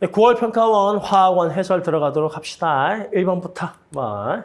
9월 평가원 화학원 해설 들어가도록 합시다. 1번부터. 뭐.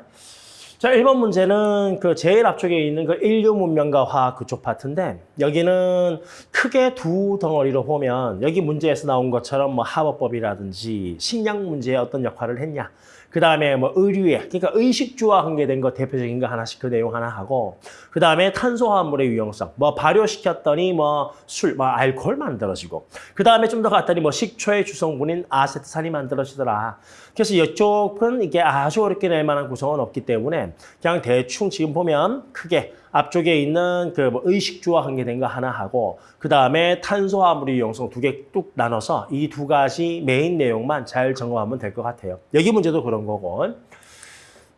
자, 1번 문제는 그 제일 앞쪽에 있는 그 인류 문명과 화학 그쪽 파트인데 여기는 크게 두 덩어리로 보면 여기 문제에서 나온 것처럼 뭐 하버법이라든지 식량 문제에 어떤 역할을 했냐. 그 다음에 뭐 의류에, 그러니까 의식주와 관계된 거 대표적인 거 하나씩 그 내용 하나 하고, 그 다음에 탄소화물의 유용성, 뭐 발효시켰더니 뭐 술, 뭐 알코올 만들어지고, 그 다음에 좀 더 갔더니 뭐 식초의 주성분인 아세트산이 만들어지더라. 그래서 이쪽은 이게 아주 어렵게 낼 만한 구성은 없기 때문에 그냥 대충 지금 보면 크게 앞쪽에 있는 그 뭐 의식주와 관계된 거 하나 하고 그 다음에 탄소화물의 유용성 두 개 뚝 나눠서 이 두 가지 메인 내용만 잘 점검하면 될 것 같아요. 여기 문제도 그런 거고.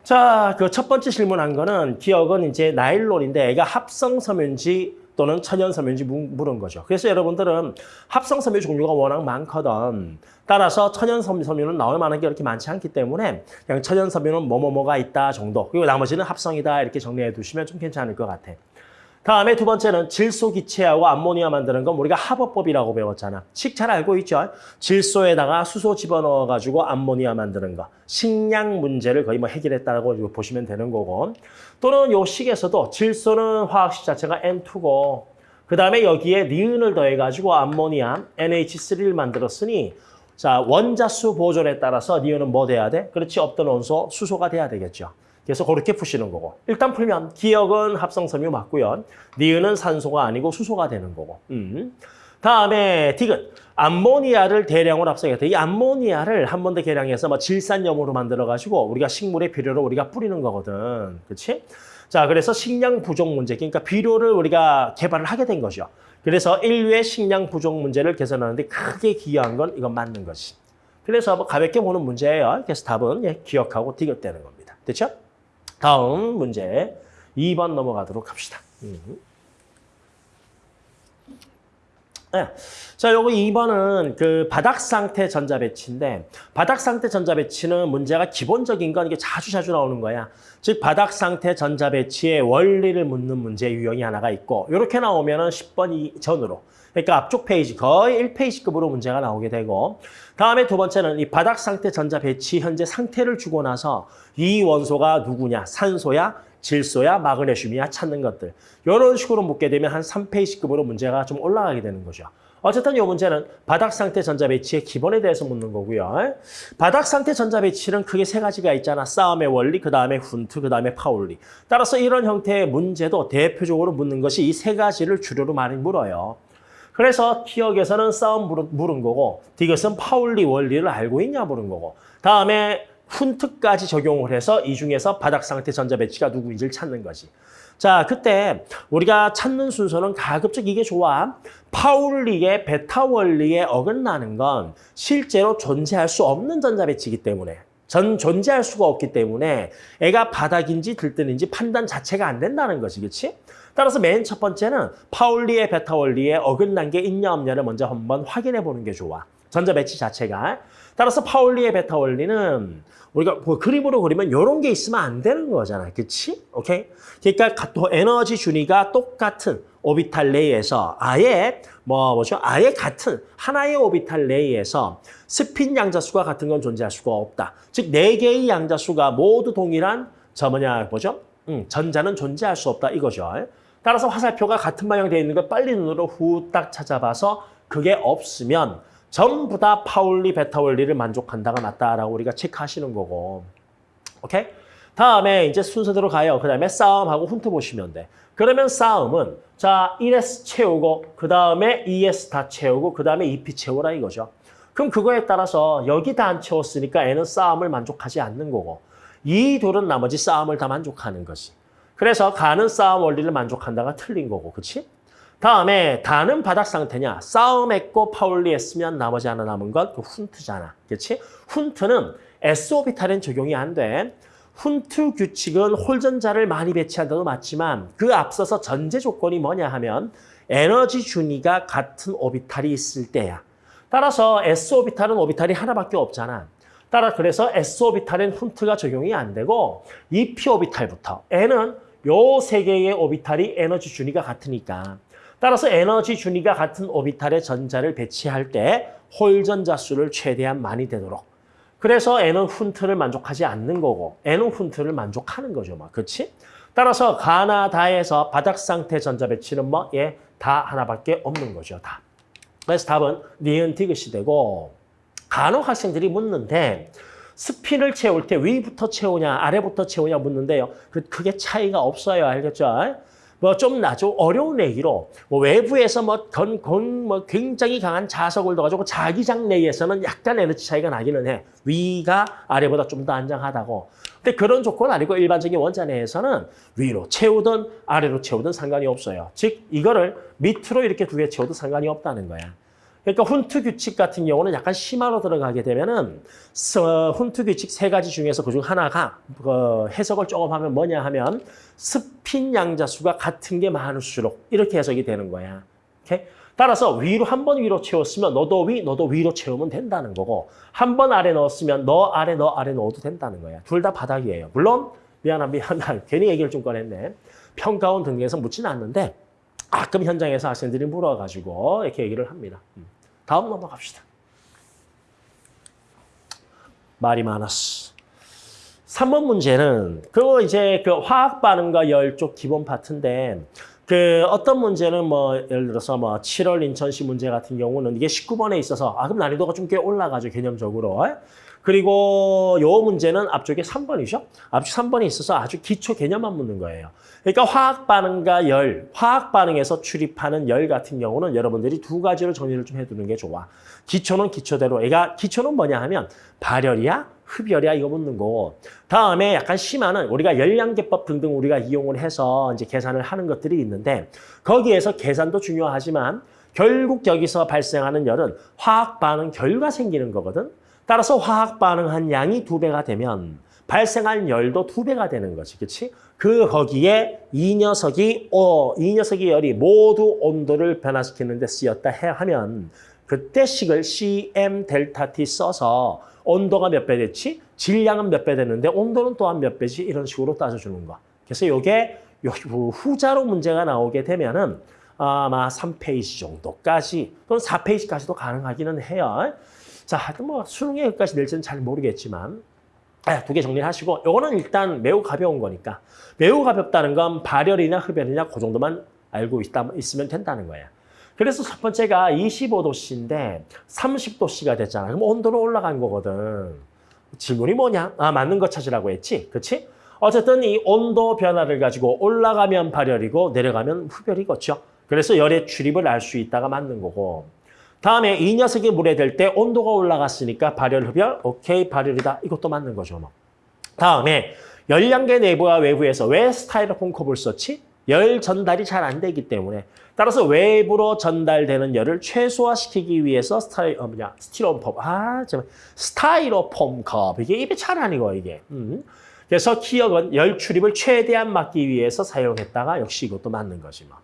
자, 그 첫 번째 질문한 거는 기억은 이제 나일론인데 애가 합성 섬유인지 또는 천연 섬유인지 물은 거죠. 그래서 여러분들은 합성 섬유 종류가 워낙 많거든. 따라서 천연 섬유는 나올 만한 게 그렇게 많지 않기 때문에 그냥 천연 섬유는 뭐뭐뭐가 있다 정도. 그리고 나머지는 합성이다 이렇게 정리해 두시면 좀 괜찮을 것 같아. 다음에 두 번째는 질소 기체하고 암모니아 만드는 건 우리가 합어법이라고 배웠잖아. 식 잘 알고 있죠? 질소에다가 수소 집어넣어가지고 암모니아 만드는 거. 식량 문제를 거의 뭐 해결했다고 보시면 되는 거고. 또는 요 식에서도 질소는 화학식 자체가 N2고 그 다음에 여기에 니은을 더해가지고 암모니아 NH3를 만들었으니 자 원자수 보존에 따라서 니은은 뭐 돼야 돼? 그렇지 없던 원소 수소가 돼야 되겠죠. 그래서 그렇게 푸시는 거고. 일단 풀면 기억은 합성섬유 맞고요. 니은은 산소가 아니고 수소가 되는 거고. 음. 다음에 디귿. 암모니아를 대량으로 합성했다. 이 암모니아를 한 번 더 계량해서 뭐 질산염으로 만들어가지고 우리가 식물의 비료로 우리가 뿌리는 거거든. 그렇지? 자, 그래서 식량 부족 문제, 그러니까 비료를 우리가 개발을 하게 된 거죠. 그래서 인류의 식량 부족 문제를 개선하는데 크게 기여한 건 이건 맞는 거지. 그래서 뭐 가볍게 보는 문제예요. 그래서 답은 예, 기억하고 디귿되는 겁니다. 됐죠? 다음 문제 2번 넘어가도록 합시다. 음. 네. 자, 요거 2번은 그 바닥 상태 전자 배치인데 바닥 상태 전자 배치는 문제가 기본적인 건 이게 자주 자주 나오는 거야. 즉 바닥 상태 전자 배치의 원리를 묻는 문제 유형이 하나가 있고 이렇게 나오면은 10번 전으로 그러니까 앞쪽 페이지 거의 1페이지급으로 문제가 나오게 되고 다음에 두 번째는 이 바닥 상태 전자 배치 현재 상태를 주고 나서 이 원소가 누구냐 산소야 질소야 마그네슘이야 찾는 것들 이런 식으로 묻게 되면 한 3페이지급으로 문제가 좀 올라가게 되는 거죠. 어쨌든 이 문제는 바닥 상태 전자 배치의 기본에 대해서 묻는 거고요. 바닥 상태 전자 배치는 크게 세 가지가 있잖아. 쌓음의 원리, 그 다음에 훈트, 그 다음에 파울리. 따라서 이런 형태의 문제도 대표적으로 묻는 것이 이 세 가지를 주류로 많이 물어요. 그래서 기억에서는 쌓음 물은 거고 디귿은 파울리 원리를 알고 있냐 물은 거고 다음에 훈트까지 적용을 해서 이 중에서 바닥 상태 전자 배치가 누구인지를 찾는 거지. 자, 그때 우리가 찾는 순서는 가급적 이게 좋아. 파울리의 배타 원리에 어긋나는 건 실제로 존재할 수 없는 전자 배치이기 때문에 전 존재할 수가 없기 때문에 얘가 바닥인지 들뜬인지 판단 자체가 안 된다는 것이 그렇지? 따라서 맨 첫 번째는 파울리의 배타 원리에 어긋난 게 있냐 없냐를 먼저 한번 확인해 보는 게 좋아. 전자 배치 자체가. 따라서 파울리의 배타 원리는 우리가 뭐 그림으로 그리면 이런 게 있으면 안 되는 거잖아. 그렇지? 오케이? 그러니까 또 에너지 준위가 똑같은 오비탈 내에서 아예 뭐 뭐죠? 아예 같은 하나의 오비탈 내에서 스핀 양자수가 같은 건 존재할 수가 없다. 즉 네 개의 양자수가 모두 동일한 저 뭐냐 뭐죠? 음, 전자는 존재할 수 없다 이거죠. 따라서 화살표가 같은 방향 되어 있는 걸 빨리 눈으로 후딱 찾아봐서 그게 없으면 전부 다 파울리 베타 원리를 만족한다가 맞다라고 우리가 체크하시는 거고. 오케이? 다음에 이제 순서대로 가요. 그 다음에 싸움하고 훈트 보시면 돼. 그러면 싸움은 자 1S 채우고 그 다음에 2S 다 채우고 그 다음에 2P 채우라 이거죠. 그럼 그거에 따라서 여기 다 안 채웠으니까 N은 싸움을 만족하지 않는 거고 이 둘은 나머지 싸움을 다 만족하는 거지. 그래서 가는 싸움 원리를 만족한다가 틀린 거고, 그렇지? 다음에 다는 바닥 상태냐? 싸움했고 파울리 했으면 나머지 하나 남은 건그 훈트잖아. 그렇지? 훈트는 S오비탈엔 적용이 안 돼. 훈트 규칙은 홀전자를 많이 배치한다도 맞지만 그 앞서서 전제 조건이 뭐냐 하면 에너지 준위가 같은 오비탈이 있을 때야. 따라서 S오비탈은 오비탈이 하나밖에 없잖아. 따라 그래서 S오비탈엔 훈트가 적용이 안 되고 EP오비탈부터 N은 요 세 개의 오비탈이 에너지 준위가 같으니까 따라서 에너지 준위가 같은 오비탈의 전자를 배치할 때 홀전자 수를 최대한 많이 되도록. 그래서 N은 훈트를 만족하지 않는 거고 N은 훈트를 만족하는 거죠. 막. 그렇지? 따라서 가나 다에서 바닥 상태 전자 배치는 뭐? 예, 다 하나밖에 없는 거죠. 다. 그래서 답은 니은 디귿이 되고 간혹 학생들이 묻는데 스핀을 채울 때 위부터 채우냐 아래부터 채우냐 묻는데요. 그 크게 차이가 없어요. 알겠죠? 뭐 좀 나죠. 어려운 얘기로 뭐 외부에서 뭐, 건, 건, 뭐 굉장히 강한 자석을 넣어가지고 자기장 내에서는 약간 에너지 차이가 나기는 해. 위가 아래보다 좀 더 안정하다고. 근데 그런 조건 아니고 일반적인 원자 내에서는 위로 채우든 아래로 채우든 상관이 없어요. 즉 이거를 밑으로 이렇게 두 개 채워도 상관이 없다는 거야. 그러니까 훈트 규칙 같은 경우는 약간 심화로 들어가게 되면은 서- 훈트 규칙 세 가지 중에서 그중 하나가 그 해석을 조금 하면 뭐냐 하면 스핀 양자수가 같은 게 많을수록 이렇게 해석이 되는 거야. 오케이? 따라서 위로 한 번 위로 채웠으면 너도 위, 너도 위로 채우면 된다는 거고 한 번 아래 넣었으면 너 아래, 너 아래 넣어도 된다는 거야. 둘 다 바닥이에요. 물론 미안한 미안한 괜히 얘기를 좀 꺼냈네. 평가원 등에서 묻지는 않는데 가끔 현장에서 학생들이 물어가지고 이렇게 얘기를 합니다. 음. 다음 넘어갑시다. 말이 많았어. 3번 문제는 그거 이제 그 화학 반응과 열 쪽 기본 파트인데 그 어떤 문제는 뭐 예를 들어서 뭐 7월 인천시 문제 같은 경우는 이게 19번에 있어서 아 그럼 난이도가 좀 꽤 올라가죠 개념적으로. 그리고 요 문제는 앞쪽에 3번이죠. 앞쪽 3번에 있어서 아주 기초 개념만 묻는 거예요. 그러니까 화학 반응과 열, 화학 반응에서 출입하는 열 같은 경우는 여러분들이 두 가지로 정리를 좀 해두는 게 좋아. 기초는 기초대로. 얘가 기초는 뭐냐 하면 발열이야, 흡열이야 이거 묻는 거고. 다음에 약간 심화는 우리가 열량계법 등등 우리가 이용을 해서 이제 계산을 하는 것들이 있는데 거기에서 계산도 중요하지만 결국 여기서 발생하는 열은 화학 반응 결과 생기는 거거든. 따라서 화학 반응한 양이 두 배가 되면 발생한 열도 두 배가 되는 거지, 그렇지? 그 거기에 이 녀석이 어, 이 녀석의 열이 모두 온도를 변화시키는 데 쓰였다 해 하면 그때 식을 CM 델타 T 써서 온도가 몇 배 됐지? 질량은 몇 배 되는데 온도는 또한 몇 배지? 이런 식으로 따져주는 거. 그래서 이게 후자로 문제가 나오게 되면은 아마 3페이지 정도까지 또는 4페이지까지도 가능하기는 해요. 자, 하여튼 뭐 수능에 여기까지 낼지는 잘 모르겠지만 두 개 정리를 하시고 요거는 일단 매우 가벼운 거니까 매우 가볍다는 건 발열이나 흡열이냐 그 정도만 알고 있다, 있으면 된다는 거야. 그래서 첫 번째가 25도씨인데 30도씨가 됐잖아. 그럼 온도는 올라간 거거든. 질문이 뭐냐? 아, 맞는 거 찾으라고 했지. 그치? 어쨌든 이 온도 변화를 가지고 올라가면 발열이고 내려가면 흡열이겠죠. 그래서 열의 출입을 알 수 있다가 맞는 거고. 다음에 이 녀석이 물에 들 때 온도가 올라갔으니까 발열, 흡열, 오케이, 발열이다. 이것도 맞는 거죠. 뭐. 다음에 열량계 내부와 외부에서 왜 스타이로폼 컵을 썼지? 열 전달이 잘 안 되기 때문에 따라서 외부로 전달되는 열을 최소화시키기 위해서 스타이 어 뭐냐 스티로폼 아 정말 스타이로폼 컵 이게 입에 잘 안 익어 이게 음. 그래서 기억은 열 출입을 최대한 막기 위해서 사용했다가 역시 이것도 맞는 거지 뭐.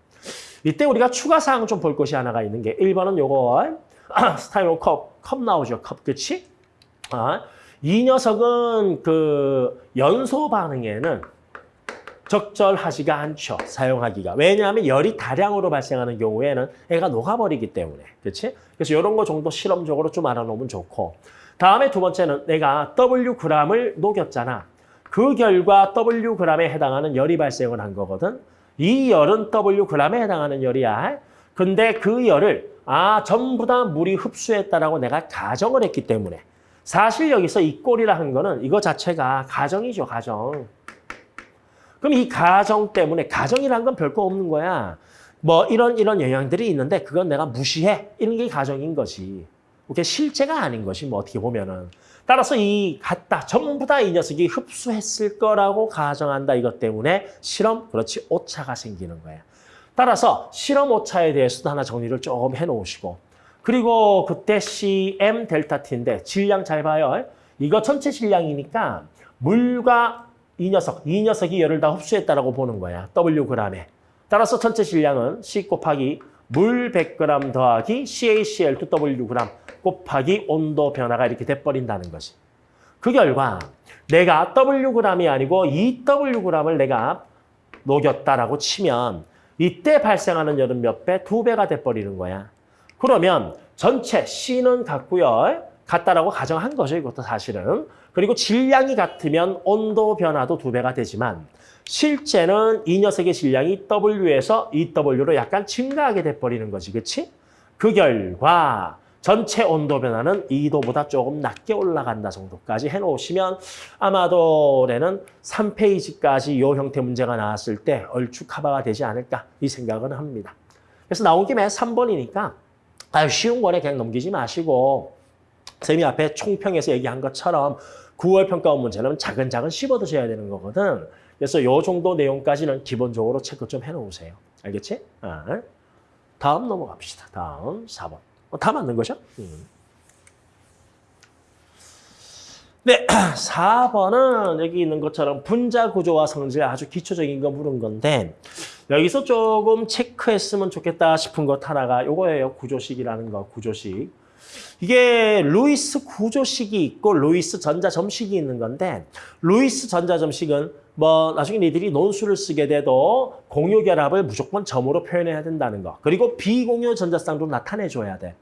이때 우리가 추가 사항 좀 볼 것이 하나가 있는 게 1번은 요거 스타이로 컵, 컵 나오죠. 컵, 그치? 아, 이 녀석은 그 연소 반응에는 적절하지가 않죠. 사용하기가. 왜냐하면 열이 다량으로 발생하는 경우에는 애가 녹아버리기 때문에. 그렇지? 그래서 이런 거 정도 실험적으로 좀 알아놓으면 좋고. 다음에 두 번째는 내가 W g을 녹였잖아. 그 결과 W g에 해당하는 열이 발생을 한 거거든. 이 열은 W g에 해당하는 열이야. 근데 그 열을 아 전부 다 물이 흡수했다라고 내가 가정을 했기 때문에 사실 여기서 이 꼴이라 한 거는 이거 자체가 가정이죠, 가정. 그럼 이 가정 때문에 가정이란 건 별거 없는 거야. 뭐 이런 이런 영향들이 있는데 그건 내가 무시해. 이런 게 가정인 거지. 그게 실제가 아닌 것이 뭐 어떻게 보면은. 따라서 이 같다. 전부 다 이 녀석이 흡수했을 거라고 가정한다. 이것 때문에 실험, 그렇지, 오차가 생기는 거야. 따라서 실험 오차에 대해서도 하나 정리를 조금 해놓으시고 그리고 그때 CM 델타 T인데 질량 잘 봐요. 이거 전체 질량이니까 물과 이 녀석, 이 녀석이 열을 다 흡수했다라고 보는 거야. W g에. 따라서 전체 질량은 C 곱하기 물 100g 더하기 CaCl2W g 곱하기 온도 변화가 이렇게 돼버린다는 거지. 그 결과 내가 Wg이 아니고 2Wg을 내가 녹였다라고 치면 이때 발생하는 열은 몇 배? 두 배가 돼버리는 거야. 그러면 전체 C는 같고요. 같다라고 가정한 거죠. 이것도 사실은. 그리고 질량이 같으면 온도 변화도 두 배가 되지만 실제는 이 녀석의 질량이 W에서 EW로 약간 증가하게 돼버리는 거지. 그치? 그 결과 전체 온도 변화는 2도보다 조금 낮게 올라간다 정도까지 해놓으시면 아마도 올해는 3페이지까지 이 형태 문제가 나왔을 때 얼추 커버가 되지 않을까 이 생각은 합니다. 그래서 나온 김에 3번이니까 아유 쉬운 거래 그냥 넘기지 마시고 쌤이 앞에 총평에서 얘기한 것처럼 9월 평가원 문제는 차근차근 씹어드셔야 되는 거거든. 그래서 요 정도 내용까지는 기본적으로 체크 좀 해놓으세요. 알겠지? 아. 다음 넘어갑시다. 다음 4번. 어, 다 맞는 거죠? 음. 네, 4번은 여기 있는 것처럼 분자 구조와 성질 아주 기초적인 거 물은 건데 여기서 조금 체크했으면 좋겠다 싶은 것 하나가 요거예요. 구조식이라는 거, 구조식. 이게 루이스 구조식이 있고 루이스 전자점식이 있는 건데 루이스 전자점식은 뭐 나중에 니들이 논술을 쓰게 돼도 공유 결합을 무조건 점으로 표현해야 된다는 거. 그리고 비공유 전자쌍도 나타내줘야 돼.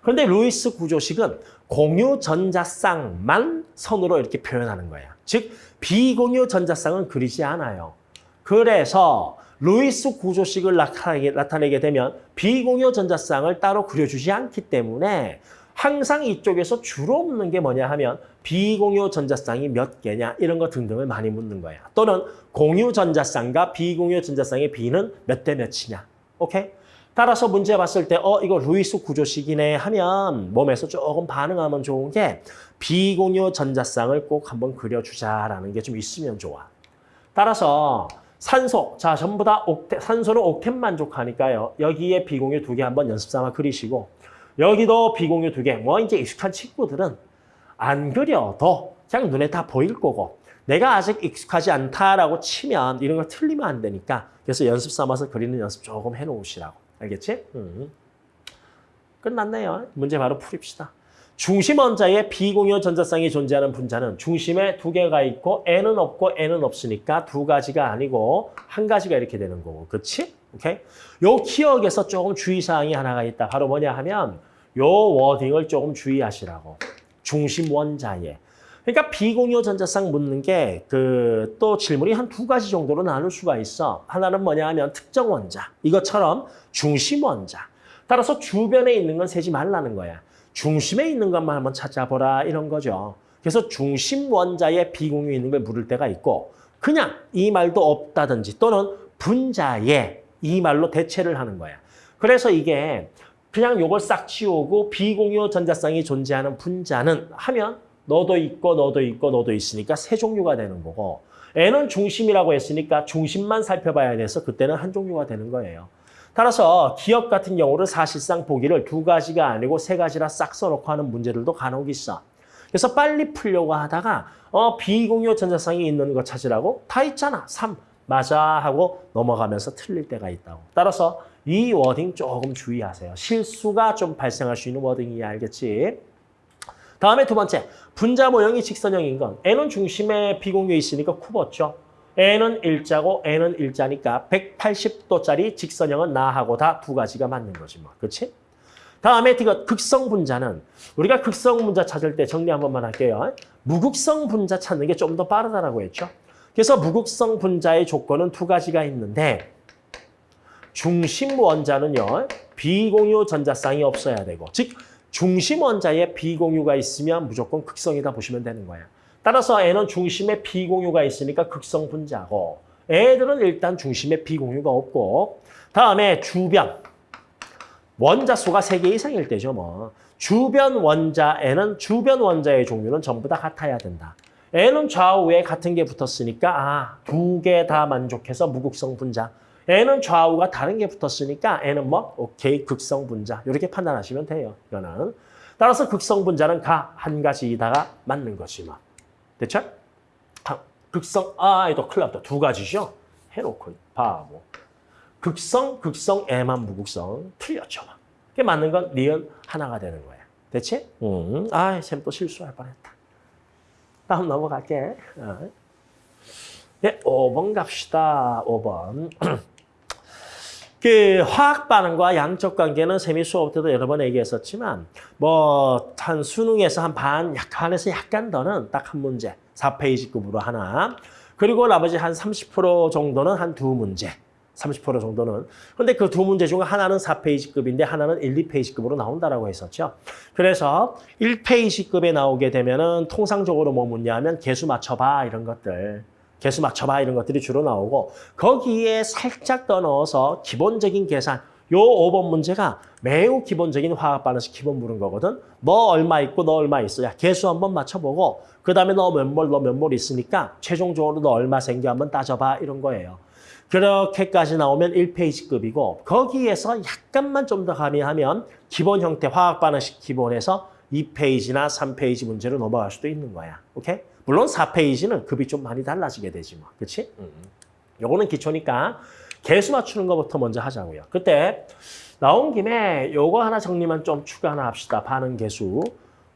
그런데 루이스 구조식은 공유 전자쌍만 선으로 이렇게 표현하는 거야. 즉 비공유 전자쌍은 그리지 않아요. 그래서 루이스 구조식을 나타내게, 되면 비공유 전자쌍을 따로 그려주지 않기 때문에 항상 이쪽에서 주로 묻는 게 뭐냐 하면 비공유 전자쌍이 몇 개냐 이런 거 등등을 많이 묻는 거야. 또는 공유 전자쌍과 비공유 전자쌍의 비는 몇 대 몇이냐. 오케이? 따라서 문제 봤을 때 어 이거 루이스 구조식이네 하면 몸에서 조금 반응하면 좋은 게 비공유 전자쌍을 꼭 한번 그려주자라는 게 좀 있으면 좋아. 따라서 산소, 자 전부 다 옥테, 산소는 옥텐 만족하니까요. 여기에 비공유 두 개 한번 연습 삼아 그리시고 여기도 비공유 두 개. 뭐 이제 익숙한 친구들은 안 그려도 그냥 눈에 다 보일 거고 내가 아직 익숙하지 않다라고 치면 이런 거 틀리면 안 되니까 그래서 연습 삼아서 그리는 연습 조금 해놓으시라고. 알겠지? 음. 끝났네요. 문제 바로 풀입시다. 중심 원자에 비공유 전자쌍이 존재하는 분자는 중심에 두 개가 있고 N은 없고 N은 없으니까 두 가지가 아니고 한 가지가 이렇게 되는 거고. 그렇지? 오케이? 요 기억에서 조금 주의사항이 하나가 있다. 바로 뭐냐 하면 요 워딩을 조금 주의하시라고. 중심 원자에. 그러니까 비공유 전자쌍 묻는 게 그 또 질문이 한 두 가지 정도로 나눌 수가 있어. 하나는 뭐냐 하면 특정 원자. 이것처럼 중심 원자. 따라서 주변에 있는 건 세지 말라는 거야. 중심에 있는 것만 한번 찾아보라 이런 거죠. 그래서 중심 원자에 비공유 있는 걸 물을 때가 있고 그냥 이 말도 없다든지 또는 분자에 이 말로 대체를 하는 거야. 그래서 이게 그냥 요걸 싹 지우고 비공유 전자쌍이 존재하는 분자는 하면 너도 있고 너도 있고 너도 있으니까 세 종류가 되는 거고 N은 중심이라고 했으니까 중심만 살펴봐야 돼서 그때는 한 종류가 되는 거예요. 따라서 기업 같은 경우는 사실상 보기를 두 가지가 아니고 세 가지라 싹 써놓고 하는 문제들도 간혹 있어. 그래서 빨리 풀려고 하다가 어 비공유 전자쌍이 있는 거 찾으라고 다 있잖아. 3 맞아 하고 넘어가면서 틀릴 때가 있다고. 따라서 이 워딩 조금 주의하세요. 실수가 좀 발생할 수 있는 워딩이야 알겠지? 다음에 두 번째, 분자 모형이 직선형인 건 N은 중심에 비공유 있으니까 쿠었죠. N은 일자고 N은 일자니까 180도짜리 직선형은 나하고 다 두 가지가 맞는 거지 뭐. 그렇지? 다음에 이거 극성 분자는 우리가 극성 분자 찾을 때 정리 한 번만 할게요. 무극성 분자 찾는 게 좀 더 빠르다라고 했죠. 그래서 무극성 분자의 조건은 두 가지가 있는데 중심 원자는요. 비공유 전자쌍이 없어야 되고 즉 중심 원자에 비공유가 있으면 무조건 극성이다 보시면 되는 거예요. 따라서 N은 중심에 비공유가 있으니까 극성 분자고 애들은 일단 중심에 비공유가 없고 다음에 주변 원자 수가 세 개 이상일 때죠. 뭐 주변 원자에는 주변 원자의 종류는 전부 다 같아야 된다. N은 좌우에 같은 게 붙었으니까 아, 두 개 다 만족해서 무극성 분자. N은 좌우가 다른 게 붙었으니까 N은 뭐 오케이 극성 분자. 이렇게 판단하시면 돼요. 이거는. 따라서 극성 분자는 가 한 가지이다가 맞는 거지 뭐. 됐죠? 극성 아, 이거 큰일 났다. 두 가지죠. 해놓고 바보. 극성, 극성, 애만 무극성. 틀렸죠. 그게 맞는 건 니은 하나가 되는 거야. 됐지? 음. 아, 쌤 또 실수할 뻔했다. 다음 넘어갈게. 어. 네, 5번 갑시다. 5번. 그 화학 반응과 양적 관계는 세미 수업 때도 여러 번 얘기했었지만 뭐 한 수능에서 한 반 약간에서 약간 더는 딱 한 문제 4페이지급으로 하나 그리고 나머지 한 30% 정도는 한 두 문제 30% 정도는 근데 그 두 문제 중 하나는 4페이지급인데 하나는 1, 2페이지급으로 나온다라고 했었죠. 그래서 1페이지급에 나오게 되면은 통상적으로 뭐 묻냐면 개수 맞춰봐 이런 것들 개수 맞춰봐 이런 것들이 주로 나오고 거기에 살짝 더 넣어서 기본적인 계산 요 5번 문제가 매우 기본적인 화학 반응식 기본 물은 거거든. 너 얼마 있고 너 얼마 있어. 야, 개수 한번 맞춰보고 그 다음에 너 몇 몰, 너 몇 몰 있으니까 최종적으로 너 얼마 생겨 한번 따져봐 이런 거예요. 그렇게까지 나오면 1페이지급이고 거기에서 약간만 좀 더 가미하면 기본 형태 화학 반응식 기본에서 2페이지나 3페이지 문제로 넘어갈 수도 있는 거야. 오케이? 물론 4페이지는 급이 좀 많이 달라지게 되지 뭐. 그렇지? 음. 요거는 기초니까 개수 맞추는 것부터 먼저 하자고요. 그때 나온 김에 요거 하나 정리만 좀 추가 하나 합시다. 반응 개수.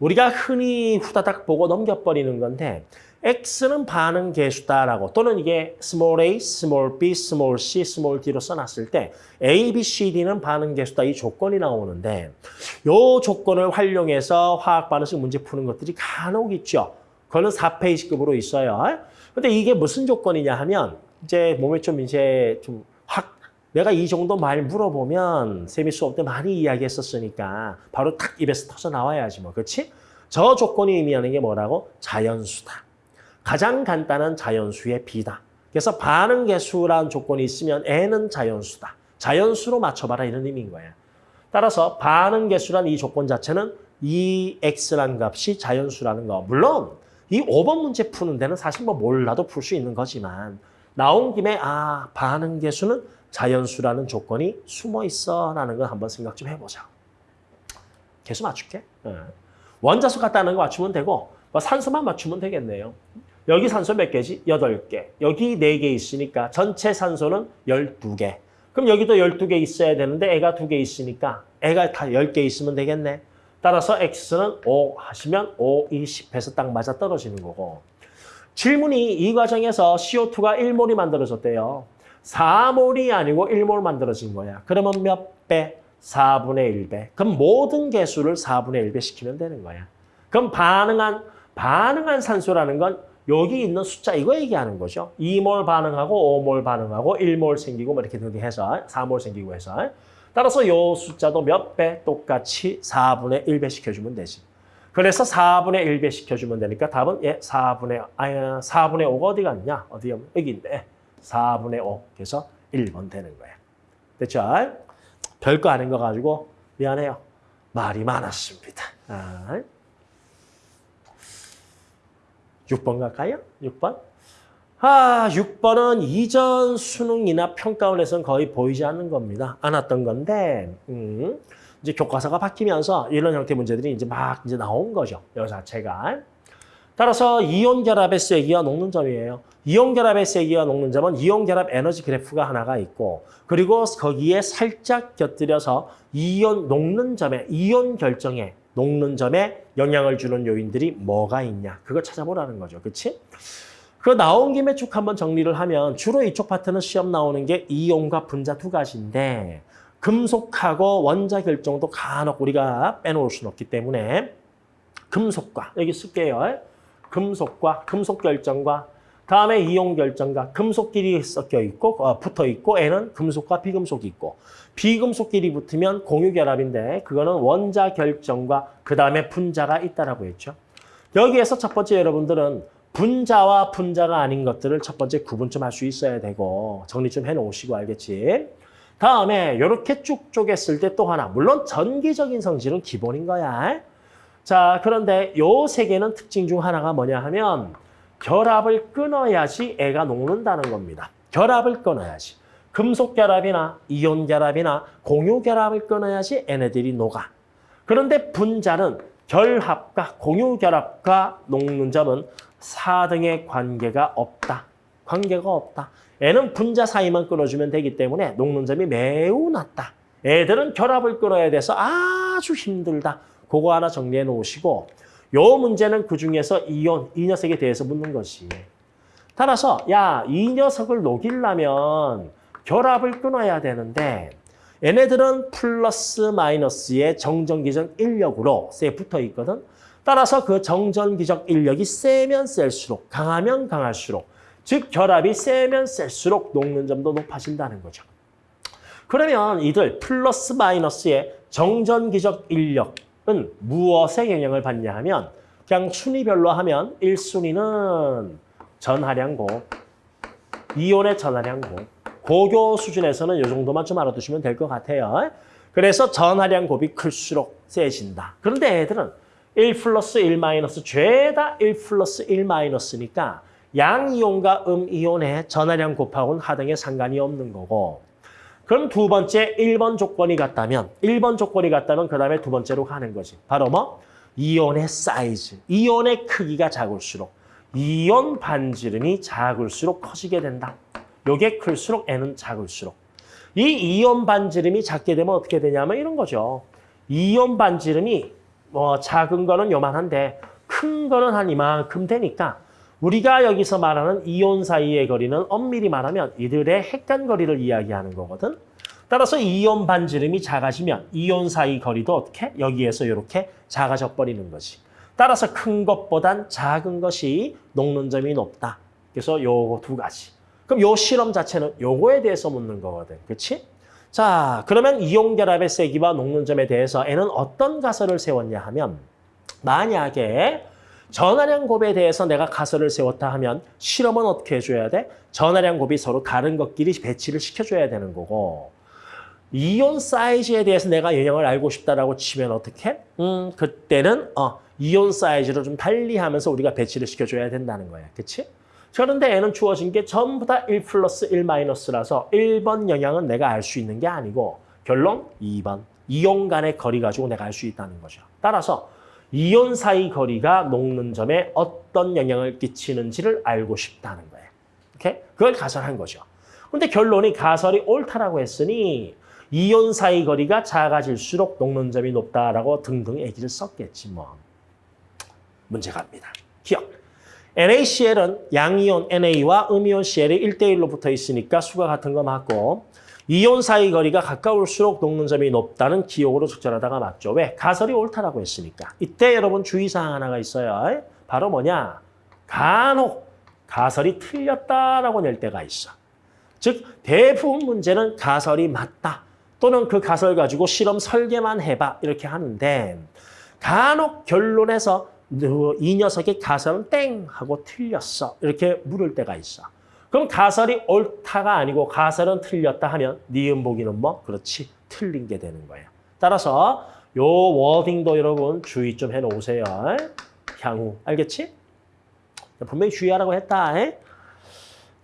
우리가 흔히 후다닥 보고 넘겨버리는 건데 X는 반응 개수다라고 또는 이게 small a, small b, small c, small d로 써놨을 때 A, B, C, D는 반응 개수다 이 조건이 나오는데 요 조건을 활용해서 화학 반응식 문제 푸는 것들이 간혹 있죠. 그거는 4페이지급으로 있어요. 근데 이게 무슨 조건이냐 하면 이제 몸에 좀 이제 좀 확 내가 이 정도 말 물어보면 세미 수업 때 많이 이야기했었으니까 바로 탁 입에서 터져 나와야지 뭐 그렇지? 저 조건이 의미하는 게 뭐라고? 자연수다. 가장 간단한 자연수의 B다. 그래서 반응 개수라는 조건이 있으면 N은 자연수다. 자연수로 맞춰봐라 이런 의미인 거야. 따라서 반응 개수란 이 조건 자체는 이 X라는 값이 자연수라는 거. 물론 이 5번 문제 푸는 데는 사실 뭐 몰라도 풀 수 있는 거지만 나온 김에 아 반응 개수는 자연수라는 조건이 숨어 있어라는 걸 한번 생각 좀 해보자. 개수 맞출게. 예. 원자수 같다는 거 맞추면 되고 뭐 산소만 맞추면 되겠네요. 여기 산소 몇 개지? 8개. 여기 4개 있으니까 전체 산소는 12개. 그럼 여기도 12개 있어야 되는데 애가 2개 있으니까 애가 다 10개 있으면 되겠네. 따라서 X는 5 하시면 5, 2, 10해서 딱 맞아 떨어지는 거고. 질문이 이 과정에서 CO2가 1몰이 만들어졌대요. 4몰이 아니고 1몰 만들어진 거야. 그러면 몇 배? 4분의 1배. 그럼 모든 개수를 4분의 1배 시키면 되는 거야. 그럼 반응한 반응한 산소라는 건 여기 있는 숫자 이거 얘기하는 거죠. 2몰 반응하고 5몰 반응하고 1몰 생기고 뭐 이렇게 해서 4몰 생기고 해서 따라서 이 숫자도 몇 배 똑같이 4분의 1배 시켜주면 되지. 그래서 4분의 1배 시켜주면 되니까 답은 예 4분의 아 4분의 5가 어디 갔냐? 어디 여기 있네. 4분의 5. 그래서 1번 되는 거야. 됐죠? 별거 아닌 거 가지고 미안해요. 말이 많았습니다. 아. 6번 갈까요? 6번? 아, 6번은 이전 수능이나 평가원에서는 거의 보이지 않는 겁니다. 안 왔던 건데, 음, 이제 교과서가 바뀌면서 이런 형태 문제들이 이제 막 이제 나온 거죠. 여 자체가. 따라서 이온 결합의 세기와 녹는 점이에요. 이온 결합의 세기와 녹는 점은 이온 결합 에너지 그래프가 하나가 있고 그리고 거기에 살짝 곁들여서 이온 녹는 점에 이온 결정에 녹는 점에 영향을 주는 요인들이 뭐가 있냐. 그걸 찾아보라는 거죠. 그렇지? 그 나온 김에 쭉 한번 정리를 하면 주로 이쪽 파트는 시험 나오는 게 이온과 분자 두 가지인데 금속하고 원자 결정도 간혹 우리가 빼놓을 수는 없기 때문에 금속과 여기 쓸게요. 금속과 금속 결정과 다음에 이온 결정과 금속끼리 섞여 있고 어, 붙어 있고 N은 금속과 비금속이 있고 비금속끼리 붙으면 공유 결합인데 그거는 원자 결정과 그 다음에 분자가 있다라고 했죠. 여기에서 첫 번째 여러분들은 분자와 분자가 아닌 것들을 첫 번째 구분 좀 할 수 있어야 되고 정리 좀 해놓으시고 알겠지? 다음에 이렇게 쭉 쪼갰을 때 또 하나 물론 전기적인 성질은 기본인 거야. 자 그런데 요 세 개는 특징 중 하나가 뭐냐 하면 결합을 끊어야지 애가 녹는다는 겁니다. 결합을 끊어야지. 금속 결합이나 이온 결합이나 공유 결합을 끊어야지 얘네들이 녹아. 그런데 분자는 결합과 공유 결합과 녹는 점은 4등의 관계가 없다. 관계가 없다. 애는 분자 사이만 끊어주면 되기 때문에 녹는 점이 매우 낮다. 애들은 결합을 끊어야 돼서 아주 힘들다. 그거 하나 정리해 놓으시고 요 문제는 그중에서 이온, 이 녀석에 대해서 묻는 것이. 따라서 야, 이 녀석을 녹이려면 결합을 끊어야 되는데 얘네들은 플러스 마이너스의 정전기적 인력으로 세 붙어 있거든. 따라서 그 정전기적 인력이 세면 셀수록 강하면 강할수록 즉 결합이 세면 셀수록 녹는 점도 높아진다는 거죠. 그러면 이들 플러스 마이너스의 정전기적 인력 은 무엇에 영향을 받냐 하면 그냥 순위별로 하면 1순위는 전하량고, 이온의 전하량고, 고교 수준에서는 이 정도만 좀 알아두시면 될 것 같아요. 그래서 전하량 곱이 클수록 세진다. 그런데 애들은 1 플러스 1 마이너스 죄다 1 플러스 1 마이너스니까 양이온과 음이온의 전하량 곱하고는 하등에 상관이 없는 거고 그럼 두 번째 1번 조건이 같다면 1번 조건이 같다면 그 다음에 두 번째로 가는 거지. 바로 뭐? 이온의 사이즈, 이온의 크기가 작을수록 이온 반지름이 작을수록 커지게 된다. 요게 클수록 N은 작을수록. 이 이온 반지름이 작게 되면 어떻게 되냐면 이런 거죠. 이온 반지름이 뭐 작은 거는 요만한데 큰 거는 한 이만큼 되니까 우리가 여기서 말하는 이온 사이의 거리는 엄밀히 말하면 이들의 핵간 거리를 이야기하는 거거든. 따라서 이온 반지름이 작아지면 이온 사이 거리도 어떻게? 여기에서 이렇게 작아져 버리는 거지. 따라서 큰 것보단 작은 것이 녹는 점이 높다. 그래서 요거 두 가지. 그럼 요 실험 자체는 요거에 대해서 묻는 거거든. 그렇지? 자, 그러면 이온 결합의 세기와 녹는 점에 대해서 N은 어떤 가설을 세웠냐 하면 만약에 전하량 곱에 대해서 내가 가설을 세웠다 하면 실험은 어떻게 해줘야 돼? 전하량 곱이 서로 다른 것끼리 배치를 시켜줘야 되는 거고 이온 사이즈에 대해서 내가 영향을 알고 싶다라고 치면 어떻게? 음, 그때는 어, 이온 사이즈를 좀 달리하면서 우리가 배치를 시켜줘야 된다는 거야. 그렇지? 그런데 얘는 주어진 게 전부 다 1 플러스 1 마이너스라서 1번 영향은 내가 알 수 있는 게 아니고 결론 2번. 이온 간의 거리 가지고 내가 알 수 있다는 거죠. 따라서 이온 사이 거리가 녹는 점에 어떤 영향을 끼치는지를 알고 싶다는 거예요. 오케이? 그걸 가설한 거죠. 근데 결론이 가설이 옳다라고 했으니 이온 사이 거리가 작아질수록 녹는 점이 높다라고 등등 얘기를 썼겠지 뭐. 문제 갑니다. 기억. NaCl은 양이온 NA와 음이온 Cl이 1대1로 붙어 있으니까 수가 같은 거 맞고 이온 사이 거리가 가까울수록 녹는 점이 높다는 기억으로 적절하다가 맞죠. 왜? 가설이 옳다라고 했으니까. 이때 여러분 주의사항 하나가 있어요. 바로 뭐냐? 간혹 가설이 틀렸다라고 낼 때가 있어. 즉 대부분 문제는 가설이 맞다. 또는 그 가설 가지고 실험 설계만 해봐. 이렇게 하는데 간혹 결론에서 이 녀석의 가설은 땡 하고 틀렸어. 이렇게 물을 때가 있어. 그럼 가설이 옳다가 아니고 가설은 틀렸다 하면 니은 보기는 뭐? 그렇지. 틀린 게 되는 거예요. 따라서 요 워딩도 여러분 주의 좀 해놓으세요. 향후. 알겠지? 분명히 주의하라고 했다. 에?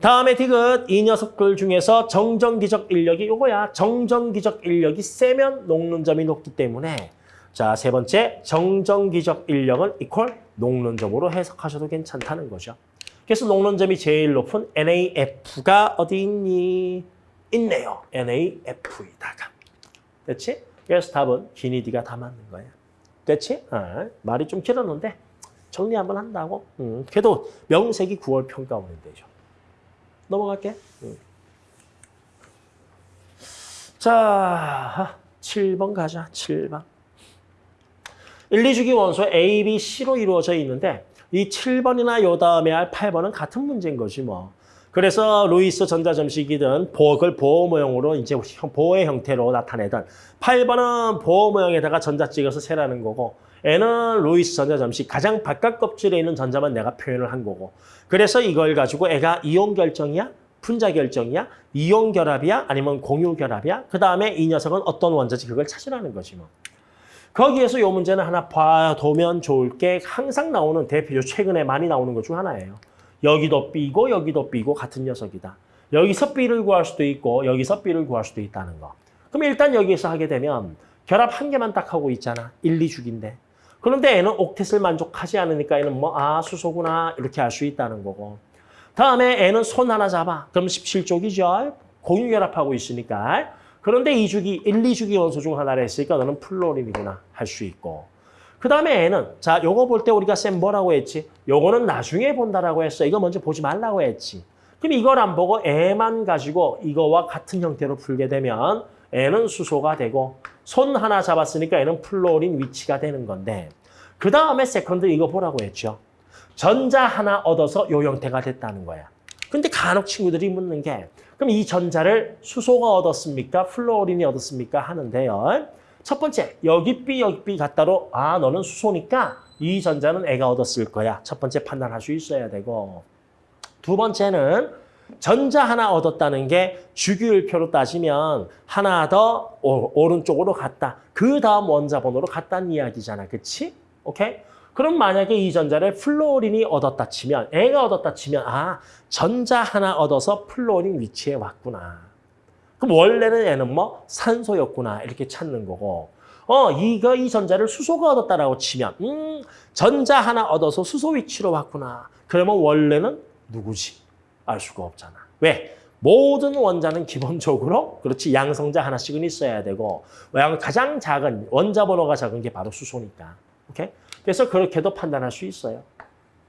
다음에 디귿 이 녀석들 중에서 정전기적 인력이 요거야. 정전기적 인력이 세면 녹는 점이 높기 때문에 자, 세 번째, 정전기적 인력은 이퀄 녹는 점으로 해석하셔도 괜찮다는 거죠. 그래서 녹는 점이 제일 높은 NAF가 어디 있니? 있네요. NAF이다가. 됐지? 그래서 답은 기니디가 다 맞는 거야. 됐지? 아, 말이 좀 길었는데 정리 한번 한다고? 음, 그래도 명색이 9월 평가 오는 데죠. 넘어갈게. 음. 자, 7번 가자. 7번. 1, 2주기 원소 A, B, C로 이루어져 있는데 이 7번이나 요 다음에 할 8번은 같은 문제인 거지 뭐. 그래서 루이스 전자점식이든 그걸 보어 모형으로 이제 보어의 형태로 나타내던 8번은 보어 모형에다가 전자 찍어서 세라는 거고 얘는 루이스 전자점식 가장 바깥 껍질에 있는 전자만 내가 표현을 한 거고 그래서 이걸 가지고 얘가 이온 결정이야? 분자 결정이야? 이온 결합이야? 아니면 공유 결합이야? 그 다음에 이 녀석은 어떤 원자지 그걸 찾으라는 거지 뭐. 거기에서 이 문제는 하나 봐두면 좋을 게 항상 나오는 대표적 최근에 많이 나오는 것 중 하나예요. 여기도 B고 여기도 B고 같은 녀석이다. 여기서 B를 구할 수도 있고 여기서 B를 구할 수도 있다는 거. 그럼 일단 여기에서 하게 되면 결합 한 개만 딱 하고 있잖아. 1, 2죽인데. 그런데 얘는 옥텟을 만족하지 않으니까 얘는 뭐, 아, 수소구나. 이렇게 할수 있다는 거고. 다음에 애는 손 하나 잡아. 그럼 17쪽이죠. 공유결합하고 있으니까. 그런데 2주기, 1, 2주기 원소 중 하나를 했으니까 너는 플로린이구나 할 수 있고. 그 다음에 얘는 자 요거 볼 때 우리가 쌤 뭐라고 했지? 요거는 나중에 본다라고 했어. 이거 먼저 보지 말라고 했지. 그럼 이걸 안 보고 얘만 가지고 이거와 같은 형태로 풀게 되면 얘는 수소가 되고 손 하나 잡았으니까 얘는 플로린 위치가 되는 건데 그 다음에 second 이거 보라고 했죠. 전자 하나 얻어서 요 형태가 됐다는 거야. 근데 간혹 친구들이 묻는 게 그럼 이 전자를 수소가 얻었습니까? 플로린이 얻었습니까? 하는데요. 첫 번째, 여기 B, 여기 B 같다로 아, 너는 수소니까 이 전자는 애가 얻었을 거야. 첫 번째 판단할 수 있어야 되고 두 번째는 전자 하나 얻었다는 게 주기율표로 따지면 하나 더 오- 오른쪽으로 갔다. 그 다음 원자 번호로 갔다는 이야기잖아. 그치? 오케이? 그럼 만약에 이 전자를 플로린이 얻었다 치면 애가 얻었다 치면 아 전자 하나 얻어서 플로린 위치에 왔구나. 그럼 원래는 얘는 뭐 산소였구나 이렇게 찾는 거고 어 이거 이 전자를 수소가 얻었다라고 치면 음 전자 하나 얻어서 수소 위치로 왔구나. 그러면 원래는 누구지? 알 수가 없잖아. 왜? 모든 원자는 기본적으로 그렇지 양성자 하나씩은 있어야 되고 가장 작은 원자 번호가 작은 게 바로 수소니까. 오케이? 그래서 그렇게도 판단할 수 있어요.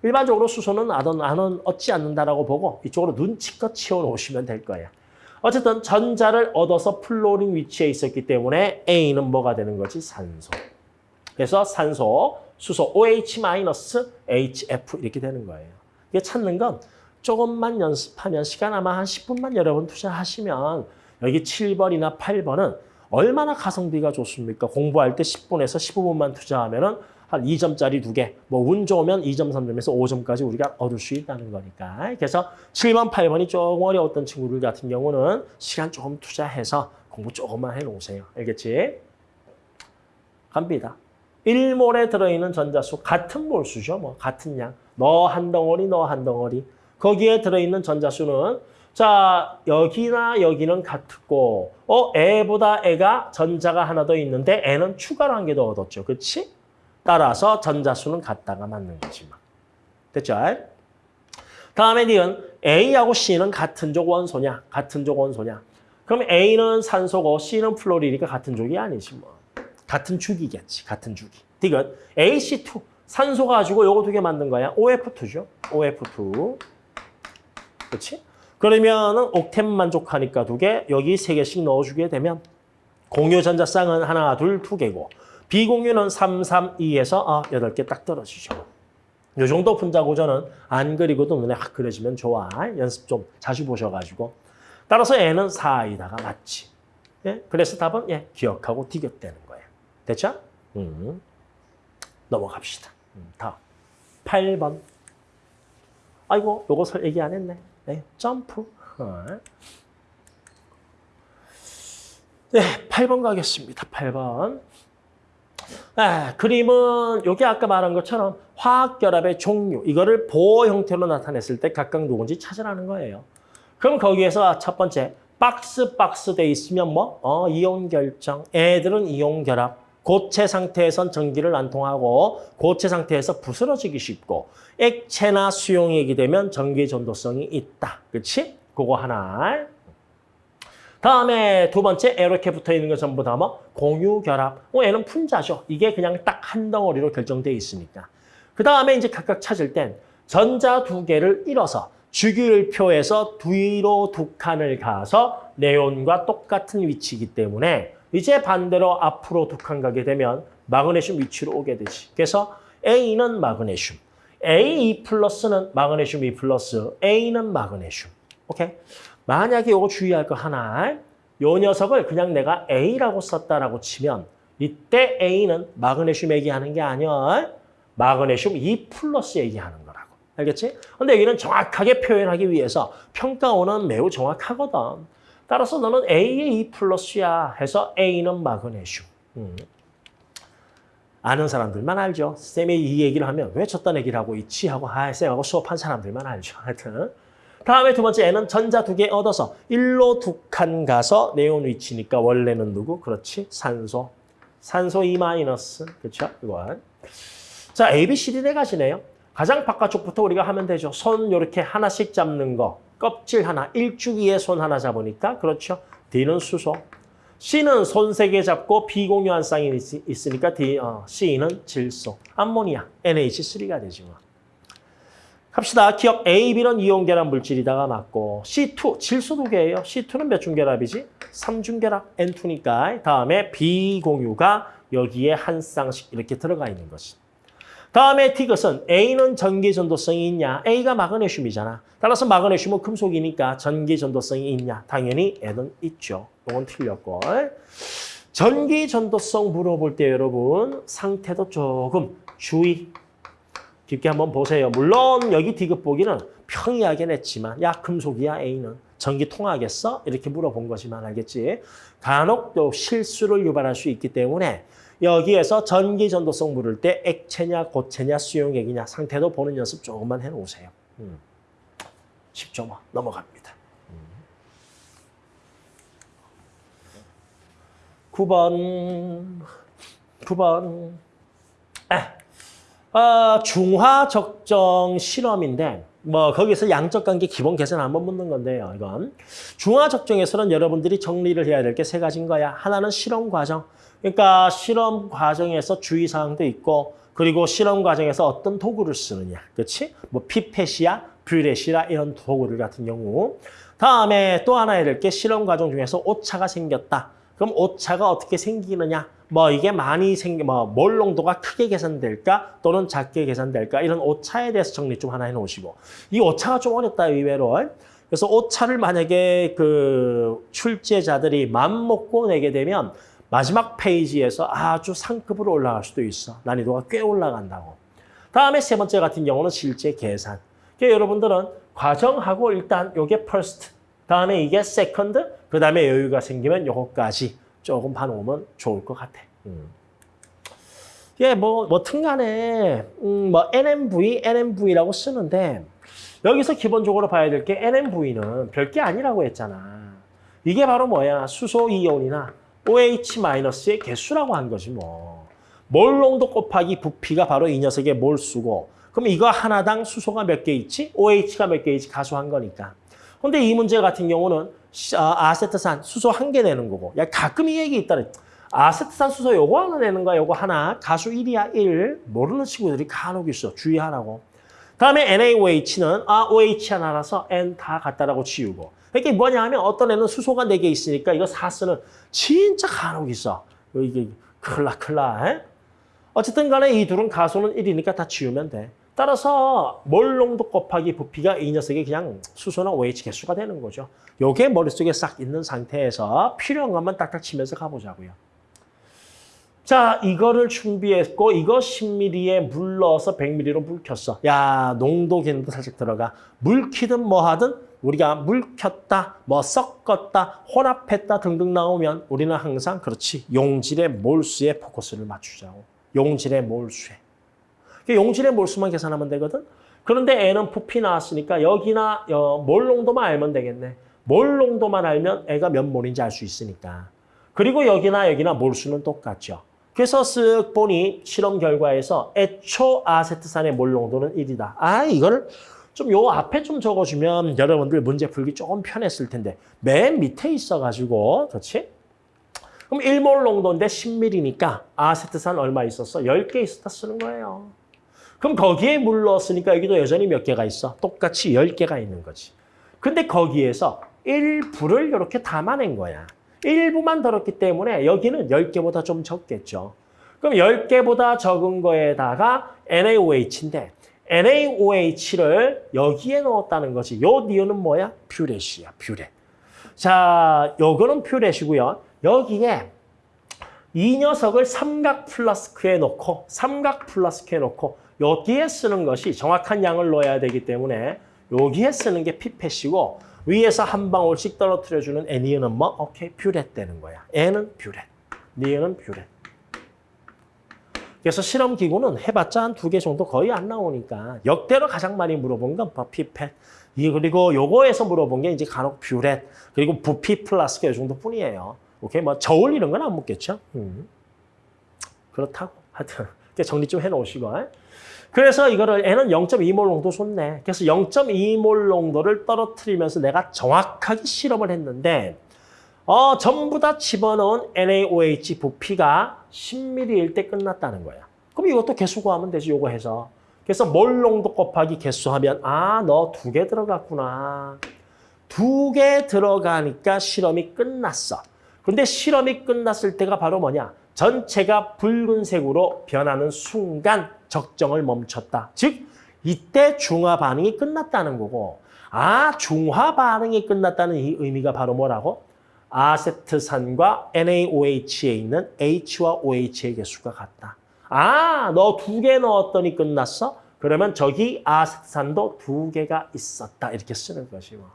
일반적으로 수소는 안은, 안은 얻지 않는다라고 보고 이쪽으로 눈치껏 치워놓으시면 될 거예요. 어쨌든 전자를 얻어서 플로린 위치에 있었기 때문에 A는 뭐가 되는 거지? 산소. 그래서 산소, 수소 OH-HF 이렇게 되는 거예요. 이게 찾는 건 조금만 연습하면 시간 아마 한 10분만 여러분 투자하시면 여기 7번이나 8번은 얼마나 가성비가 좋습니까? 공부할 때 10분에서 15분만 투자하면 은 한 2점짜리 두 개, 뭐 운 좋으면 2점, 3점에서 5점까지 우리가 얻을 수 있다는 거니까. 그래서 7번, 8번이 조금 어려웠던 친구들 같은 경우는 시간 조금 투자해서 공부 조금만 해놓으세요. 알겠지? 갑니다. 1몰에 들어있는 전자수 같은 몰수죠. 뭐 같은 양. 너 한 덩어리, 너 한 덩어리. 거기에 들어있는 전자수는 자 여기나 여기는 같고 어 애보다 애가 전자가 하나 더 있는데 애는 추가로 한 개 더 얻었죠. 그렇지? 따라서 전자수는 같다가 맞는 거지. 뭐. 됐죠? 다음에 니은 A하고 C는 같은 족 원소냐? 같은 족 원소냐? 그럼 A는 산소고 C는 플로리니까 같은 족이 아니지 뭐. 같은 주기겠지. 같은 주기. 디귿 AC2 산소 가지고 요거 두 개 만든 거야. OF2죠. OF2. 그렇지? 그러면은 옥텐 만족하니까 두 개, 여기 세 개씩 넣어주게 되면 공유 전자쌍은 하나, 둘, 두 개고 비공유는 3, 3, 2에서 아, 8개 딱 떨어지죠. 요 정도 분자 고전은 안 그리고도 눈에 확 그려지면 좋아. 연습 좀 자주 보셔가지고. 따라서 N은 4이다가 맞지. 예? 그래서 답은 예, 기억하고 디귿되는 거예요. 됐죠? 음. 넘어갑시다. 음, 다음. 8번. 아이고, 설 얘기 안 했네. 네, 점프. 어. 네, 8번 가겠습니다. 8번. 아, 그림은 여기 아까 말한 것처럼 화학결합의 종류, 이거를 보호 형태로 나타냈을 때 각각 누군지 찾으라는 거예요. 그럼 거기에서 첫 번째, 박스 박스 돼 있으면 뭐? 어, 이온 결정. 애들은 이온 결합. 고체 상태에선 전기를 안 통하고 고체 상태에서 부스러지기 쉽고 액체나 수용액이 되면 전기 전도성이 있다. 그렇지? 그거 하나. 다음에 두 번째 이렇게 붙어 있는 거 전부 다 뭐 공유 결합. 어, 얘는 분자죠. 이게 그냥 딱 한 덩어리로 결정돼 있으니까. 그 다음에 이제 각각 찾을 땐 전자 두 개를 잃어서 주기율 표에서 뒤로 두 칸을 가서 네온과 똑같은 위치이기 때문에 이제 반대로 앞으로 두 칸 가게 되면 마그네슘 위치로 오게 되지. 그래서 A는 마그네슘, A2 플러스는 마그네슘 2 플러스, A는 마그네슘. 오케이? 만약에 이거 주의할 거 하나, 요 녀석을 그냥 내가 A라고 썼다라고 치면 이때 A는 마그네슘 얘기하는 게 아니야. 마그네슘 2 플러스 얘기하는 거라고. 알겠지? 근데 여기는 정확하게 표현하기 위해서 평가원은 매우 정확하거든. 따라서 너는 A의 2 플러스야 해서 A는 마그네슘. 음. 아는 사람들만 알죠. 쌤이 이 얘기를 하면 왜 저딴 얘기를 하고 있지? 하고 아, 쌤하고 수업한 사람들만 알죠. 하여튼. 다음에 두 번째 N은 전자 두 개 얻어서 일로 두 칸 가서 네온 위치니까 원래는 누구? 그렇지. 산소. 산소 2 마이너스. 그렇죠? 이건. 자, A, B, C, D 네 가지네요. 가장 바깥쪽부터 우리가 하면 되죠. 손 이렇게 하나씩 잡는 거. 껍질 하나, 일주기에 손 하나 잡으니까 그렇죠. D는 수소. C는 손 세 개 잡고 비공유한 쌍이 있- 있으니까 D, 어, C는 질소. 암모니아, NH3가 되죠. 갑시다. 기억 A, B는 이온결합 물질이다가 맞고 C2 질소 두 개예요. C2는 몇 중결합이지? 3중결합 N2니까 다음에 B 공유가 여기에 한 쌍씩 이렇게 들어가 있는 것이. 다음에 티것은 A는 전기 전도성이 있냐? A가 마그네슘이잖아. 따라서 마그네슘은 금속이니까 전기 전도성이 있냐? 당연히 N은 있죠. 이건 틀렸고. 전기 전도성 물어볼 때 여러분 상태도 조금 주의 깊게 한번 보세요. 물론 여기 디귿 보기는 평이하게 냈지만 야 금속이야 A는 전기 통하겠어? 이렇게 물어본 거지만 알겠지? 간혹 또 실수를 유발할 수 있기 때문에 여기에서 전기 전도성 물을 때 액체냐 고체냐 수용액이냐 상태도 보는 연습 조금만 해놓으세요. 음. 10초 뭐 넘어갑니다. 음. 9번 9번 아, 아, 중화 적정 실험인데 뭐 거기서 양적 관계 기본 계산 한번 묻는 건데요. 이건 중화 적정에서는 여러분들이 정리를 해야 될 게 세 가지인 거야. 하나는 실험 과정. 그러니까 실험 과정에서 주의 사항도 있고 그리고 실험 과정에서 어떤 도구를 쓰느냐. 그렇지? 뭐 피펫이야, 뷰렛이라 이런 도구를 같은 경우. 다음에 또 하나 해야 될 게 실험 과정 중에서 오차가 생겼다. 그럼 오차가 어떻게 생기느냐? 뭐 이게 많이 생기, 뭐 몰 농도가 크게 계산될까 또는 작게 계산될까 이런 오차에 대해서 정리 좀 하나 해놓으시고 이 오차가 좀 어렵다 의외로. 그래서 오차를 만약에 그 출제자들이 맘 먹고 내게 되면 마지막 페이지에서 아주 상급으로 올라갈 수도 있어. 난이도가 꽤 올라간다고. 다음에 세 번째 같은 경우는 실제 계산. 그러니까 여러분들은 과정하고 일단 요게 first, 다음에 이게 second, 그 다음에 여유가 생기면 요거까지 조금 봐놓으면 좋을 것 같아. 음. 예, 뭐, 뭐튼 간에, 음, 뭐, NMV, NMV라고 쓰는데, 여기서 기본적으로 봐야 될 게 NMV는 별게 아니라고 했잖아. 이게 바로 뭐야? 수소 이온이나 OH-의 개수라고 한 거지, 뭐. 몰 농도 곱하기 부피가 바로 이 녀석의 몰수고, 그럼 이거 하나당 수소가 몇 개 있지? OH가 몇 개 있지? 가수한 거니까. 근데 이 문제 같은 경우는 아, 아세트산 수소 한 개 내는 거고. 야 가끔 이 얘기 있다 아세트산 수소 요거 하나 내는 거야 요거 하나. 가수 1이야 1 모르는 친구들이 간혹 있어. 주의하라고. 다음에 NaOH는 아 OH 하나라서 N 다 같다라고 치우고. 이게 뭐냐 하면 어떤 애는 수소가 4개 있으니까 이거 4쓰는 진짜 간혹 있어. 이게 클라 클라 에? 어쨌든 간에 이 둘은 가수는 1이니까 다 지우면 돼 따라서 몰 농도 곱하기 부피가 이 녀석이 그냥 수소나 OH 개수가 되는 거죠. 요게 머릿속에 싹 있는 상태에서 필요한 것만 딱딱 치면서 가보자고요. 자, 이거를 준비했고 이거 10ml에 물 넣어서 100ml로 물 켰어. 야, 농도 개념도 살짝 들어가. 물 키든 뭐 하든 우리가 물 켰다, 뭐 섞었다, 혼합했다 등등 나오면 우리는 항상 그렇지. 용질의 몰수에 포커스를 맞추자고. 용질의 몰수에. 용질의 몰수만 계산하면 되거든. 그런데 애는 부피 나왔으니까 여기나 어, 몰 농도만 알면 되겠네. 몰 농도만 알면 애가 몇 몰인지 알 수 있으니까. 그리고 여기나 여기나 몰수는 똑같죠. 그래서 쓱 보니 실험 결과에서 애초 아세트산의 몰 농도는 1이다. 아 이거를 좀요 앞에 좀 적어주면 여러분들 문제 풀기 조금 편했을 텐데 맨 밑에 있어가지고 그렇지? 그럼 1몰 농도인데 10ml니까 아세트산 얼마 있었어? 10개 있었다 쓰는 거예요. 그럼 거기에 물 넣었으니까 여기도 여전히 몇 개가 있어? 똑같이 10개가 있는 거지. 근데 거기에서 일부를 이렇게 담아낸 거야. 일부만 들었기 때문에 여기는 10개보다 좀 적겠죠. 그럼 10개보다 적은 거에다가 NaOH인데 NaOH를 여기에 넣었다는 거지. 요 니온은 뭐야? 퓨렛이야, 퓨렛. 자, 요거는 피펫이고요. 여기에 이 녀석을 삼각 플라스크에 넣고 삼각 플라스크에 넣고 여기에 쓰는 것이 정확한 양을 넣어야 되기 때문에 여기에 쓰는 게 피펫이고 위에서 한 방울씩 떨어뜨려주는 애 니은은 뭐? 오케이, 뷰렛 되는 거야. 얘는 뷰렛, 니은은 뷰렛. 그래서 실험 기구는 해봤자 한 두 개 정도 거의 안 나오니까 역대로 가장 많이 물어본 건 뭐 피펫. 이 그리고 요거에서 물어본 게 이제 간혹 뷰렛 그리고 부피 플라스크 이 정도뿐이에요. 오케이 뭐 저울 이런 건 안 묻겠죠. 음. 그렇다고 하여튼 정리 좀 해놓으시고. 그래서 이거를 얘는 0.2몰 농도 썼네. 그래서 0.2몰 농도를 떨어뜨리면서 내가 정확하게 실험을 했는데 어, 전부 다 집어넣은 NaOH 부피가 10ml일 때 끝났다는 거야. 그럼 이것도 개수 구하면 되지, 요거 해서. 그래서 몰 농도 곱하기 개수 하면 아, 너 두 개 들어갔구나. 두 개 들어가니까 실험이 끝났어. 근데 실험이 끝났을 때가 바로 뭐냐? 전체가 붉은색으로 변하는 순간 적정을 멈췄다. 즉, 이때 중화 반응이 끝났다는 거고 아, 중화 반응이 끝났다는 이 의미가 바로 뭐라고? 아세트산과 NaOH에 있는 H와 OH의 개수가 같다. 아, 너 두 개 넣었더니 끝났어? 그러면 저기 아세트산도 두 개가 있었다. 이렇게 쓰는 것이 뭐.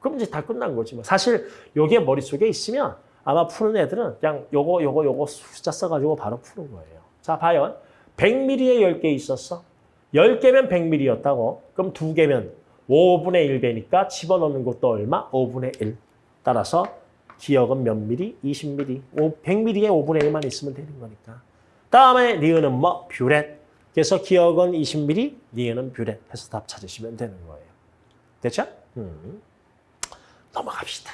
그럼 이제 다 끝난 거지 뭐. 사실 요게 머릿속에 있으면 아마 푸는 애들은 그냥 요거 요거 요거 숫자 써가지고 바로 푸는 거예요. 자, 봐요. 100ml에 10개 있었어. 10개면 100ml였다고. 그럼 2개면 5분의 1배니까 집어넣는 것도 얼마? 5분의 1. 따라서 기역은 몇 미리? 20ml. 100ml에 5분의 1만 있으면 되는 거니까. 다음에 니은은 뭐? 뷰렛. 그래서 기역은 20ml, 니은은 뷰렛 해서 답 찾으시면 되는 거예요. 됐죠? 음. 넘어갑시다.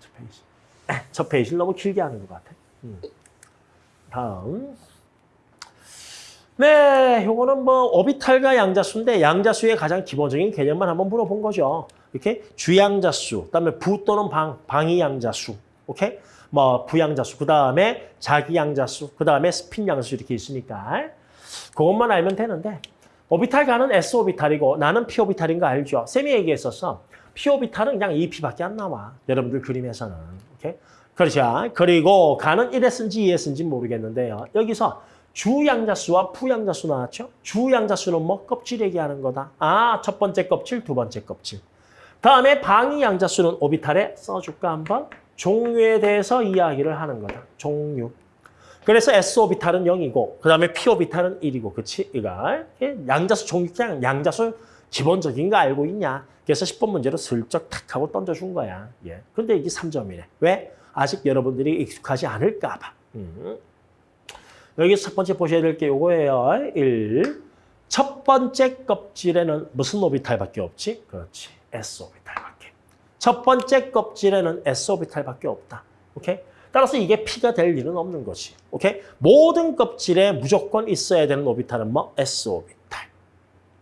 저 페이지. 저 페이지를 너무 길게 하는 것 같아. 음. 다음. 네, 요거는 뭐 오비탈과 양자수인데 양자수의 가장 기본적인 개념만 한번 물어본 거죠. 이렇게 주양자수, 그다음에 부 또는 방, 방위 양자수, 오케이? 뭐 부양자수, 그다음에 자기 양자수, 그다음에 스핀 양자수 이렇게 있으니까 그것만 알면 되는데 오비탈 가는 S 오비탈이고 나는 P 오비탈인 거 알죠? 쌤이 얘기했었어. P 오비탈은 그냥 2P밖에 안 나와. 여러분들 그림에서는. 오케이? 그렇죠. 그리고 가는 1S인지 2S인지 모르겠는데요. 여기서 주양자수와 부양자수 나왔죠? 주양자수는 뭐 껍질 얘기하는 거다. 아, 첫 번째 껍질, 두 번째 껍질. 다음에 방위양자수는 오비탈에 써줄까 한번? 종류에 대해서 이야기를 하는 거다. 종류. 그래서 S 오비탈은 0이고 그 다음에 P 오비탈은 1이고 그치? 이거 양자수 종류 그냥 양자수 기본적인 거 알고 있냐? 그래서 10번 문제로 슬쩍 탁 하고 던져준 거야. 예. 근데 이게 3점이네. 왜? 아직 여러분들이 익숙하지 않을까 봐. 음. 여기 첫 번째 보셔야 될게 요거예요. 1. 첫 번째 껍질에는 무슨 오비탈밖에 없지? 그렇지. S 오비탈밖에. 첫 번째 껍질에는 S 오비탈밖에 없다. 오케이? 따라서 이게 P가 될 일은 없는 거지. 오케이? 모든 껍질에 무조건 있어야 되는 오비탈은 뭐? S 오비탈.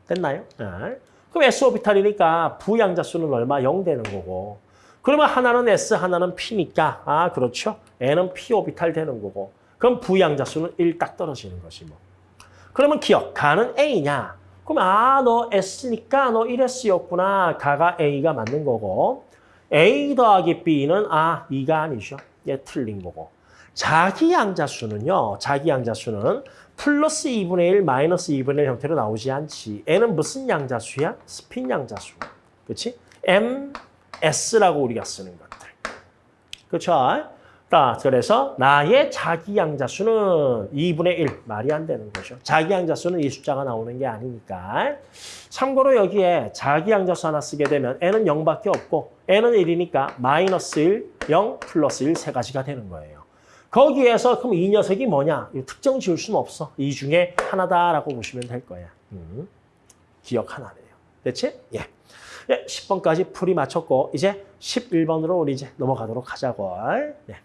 됐나요? 네. 그럼 S 오비탈이니까 부양자 수는 얼마? 0 되는 거고. 그러면 하나는 S, 하나는 P니까 아 그렇죠. N은 P 오비탈 되는 거고. 그럼 부양자 수는 1 딱 떨어지는 것이 뭐. 그러면 기억, 가는 A냐? 그럼 아, 너 S니까 너 1S였구나. 가가 A가 맞는 거고. A 더하기 B는 아, 2가 아니죠. 얘 틀린 거고. 자기 양자수는요. 자기 양자수는 플러스 2분의 1, 마이너스 2분의 1 형태로 나오지 않지. N은 무슨 양자수야? 스핀 양자수. 그렇지? M, S라고 우리가 쓰는 것들. 그렇죠? 자, 그래서 나의 자기 양자수는 2분의 1. 말이 안 되는 거죠. 자기 양자수는 이 숫자가 나오는 게 아니니까. 참고로 여기에 자기 양자수 하나 쓰게 되면 n은 0밖에 없고 n은 1이니까 마이너스 1, 0, 플러스 1 세 가지가 되는 거예요. 거기에서 그럼 이 녀석이 뭐냐? 특정 지을 수는 없어. 이 중에 하나다라고 보시면 될 거야. 음, 기억 하나네요. 됐지? 예. 예, 10번까지 풀이 마쳤고 이제 11번으로 우리 이제 넘어가도록 하자고. 네.